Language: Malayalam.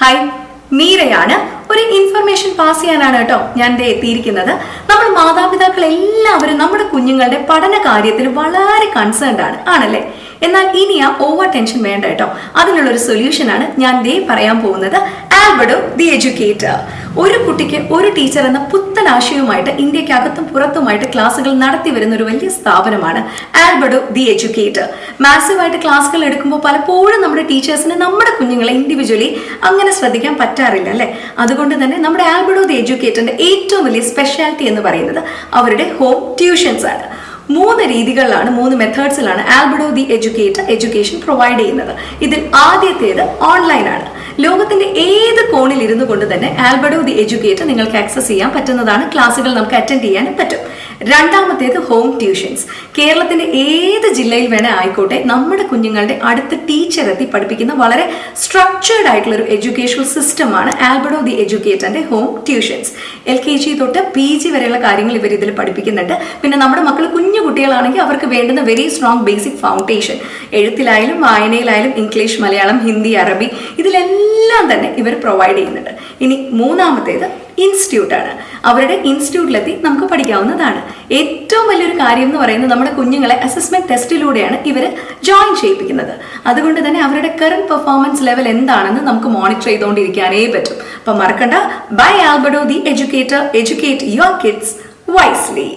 ഹായ് മീരയാണ്. ഒരു ഇൻഫർമേഷൻ പാസ് ചെയ്യാനാണ് കേട്ടോ ഞാൻ എത്തിയിരിക്കുന്നത്. നമ്മൾ മാതാപിതാക്കൾ എല്ലാവരും നമ്മുടെ കുഞ്ഞുങ്ങളുടെ പഠന കാര്യത്തിൽ വളരെ കൺസേൺഡ് ആണ്. ആണല്ലേ? എന്നാൽ ഇനി ആ ഓവർ ടെൻഷൻ വേണ്ട കേട്ടോ. അതിനുള്ള ഒരു സൊല്യൂഷൻ ആണ് ഞാൻ ദേ പറയാൻ പോകുന്നത് ആൽബഡോ ദി എഡ്യൂക്കേറ്റർ ഒരു കുട്ടിക്ക് ഒരു ടീച്ചർ എന്ന പുത്തൻ ആശയവുമായിട്ട് ഇന്ത്യക്കകത്തും പുറത്തുമായിട്ട് ക്ലാസ്സുകൾ നടത്തി വരുന്ന ഒരു വലിയ സ്ഥാപനമാണ് ആൽബഡോ ദി എഡ്യൂക്കേറ്റർ മാസീവായിട്ട് ക്ലാസ്സുകൾ എടുക്കുമ്പോൾ പലപ്പോഴും നമ്മുടെ ടീച്ചേഴ്സിന് നമ്മുടെ കുഞ്ഞുങ്ങളെ ഇൻഡിവിജ്വലി അങ്ങനെ ശ്രദ്ധിക്കാൻ പറ്റാറില്ല അല്ലേ? അതുകൊണ്ട് തന്നെ നമ്മുടെ ആൽബഡോ ദി എഡ്യൂക്കേറ്ററിന്റെ ഏറ്റവും വലിയ സ്പെഷ്യാലിറ്റി എന്ന് പറയുന്നത് അവരുടെ ഹോം ട്യൂഷൻസ് ആണ്. മൂന്ന് രീതികളിലാണ് മൂന്ന് മെത്തേഡ്സിലാണ് Albedo the educator education provide ചെയ്യുന്നത്. ഇതിൽ ആദ്യത്തേത് ഓൺലൈനാണ് ലോകത്തിന്റെ ഏത് കോണിൽ ഇരുന്നു കൊണ്ട് തന്നെ ആൽബഡോ ദി എഡ്യൂക്കേറ്റർ നിങ്ങൾക്ക് ആക്സസ് ചെയ്യാൻ പറ്റുന്നതാണ്. ക്ലാസ്സുകൾ നമുക്ക് അറ്റൻഡ് ചെയ്യാനും പറ്റും. രണ്ടാമത്തേത് ഹോം ട്യൂഷൻസ് കേരളത്തിന്റെ ഏത് ജില്ലയിൽ വേണേ ആയിക്കോട്ടെ നമ്മുടെ കുഞ്ഞുങ്ങളുടെ അടുത്ത ടീച്ചർ എത്തി പഠിപ്പിക്കുന്ന വളരെ സ്ട്രക്ചേർഡ് ആയിട്ടുള്ള ഒരു എഡ്യൂക്കേഷണൽ സിസ്റ്റമാണ് Albert of the എഡ്യൂക്കേറ്ററിന്റെ home tuitions L K G തൊട്ട് പി ജി വരെയുള്ള കാര്യങ്ങൾ ഇവർ ഇതിൽ പഠിപ്പിക്കുന്നുണ്ട്. പിന്നെ നമ്മുടെ മക്കൾ കുഞ്ഞു കുട്ടികളാണെങ്കിൽ അവർക്ക് വേണ്ടുന്ന വെരി സ്ട്രോങ് ബേസിക് ഫൗണ്ടേഷൻ എഴുത്തിലായാലും വായനയിലായാലും ഇംഗ്ലീഷ് മലയാളം ഹിന്ദി അറബി ഇതിലെല്ലാം തന്നെ ഇവർ പ്രൊവൈഡ് ചെയ്യുന്നുണ്ട്. ഇനി മൂന്നാമത്തേത് ഇൻസ്റ്റിറ്റ്യൂട്ടാണ്. അവരുടെ ഇൻസ്റ്റിറ്റ്യൂട്ടിലെത്തി നമുക്ക് പഠിക്കാവുന്നതാണ്. ഏറ്റവും വലിയൊരു കാര്യം എന്ന് പറയുന്നത് നമ്മുടെ കുഞ്ഞുങ്ങളെ അസസ്മെന്റ് ടെസ്റ്റിലൂടെയാണ് ഇവർ ജോയിൻ ചെയ്യിപ്പിക്കുന്നത്. അതുകൊണ്ട് തന്നെ അവരുടെ കറണ്ട് പെർഫോമൻസ് ലെവൽ എന്താണെന്ന് നമുക്ക് മോണിറ്റർ ചെയ്തുകൊണ്ടിരിക്കാനേ പറ്റും. അപ്പം മറക്കണ്ട. Bye Albedo the educator educate your kids wisely